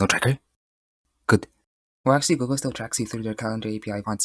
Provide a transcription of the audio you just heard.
No tracker? Good. Well, actually, Google still tracks you through their calendar API content.